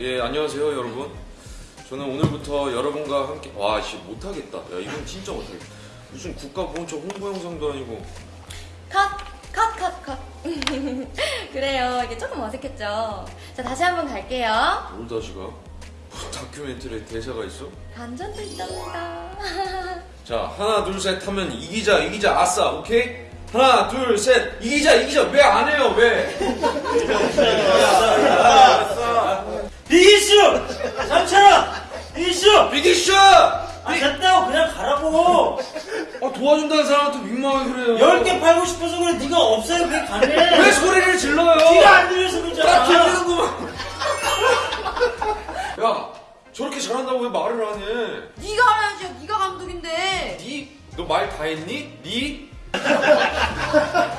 예 안녕하세요 여러분 저는 오늘부터 여러분과 함께 와 씨, 못하겠다 야 이건 진짜 못하겠다 무슨 국가보훈처 홍보 영상도 아니고 컷! 컷! 컷! 컷! 그래요 이게 조금 어색했죠 자 다시 한번 갈게요 뭘 다시 가? 다큐멘터리에 대사가 있어? 반전도 있답니다. 자 하나 둘 셋 하면 이기자 이기자 아싸 오케이? 하나 둘 셋 이기자 이기자 왜 안 해요 왜? 비기슈! 삼촌아! 비기슈! 비기쇼! 아 됐다고 그냥 가라고! 아 도와준다는 사람한테 민망하게 그래요 열 개 팔고 싶어서 그래 네가 없어요 그게 가네 왜 소리를 질러요? 네가 안 들려서 딱 그러잖아 들리는구만 야 저렇게 잘한다고 왜 말을 안 해? 네가 알아야지. 네가 감독인데. 니? 너 말 다 했니? 니?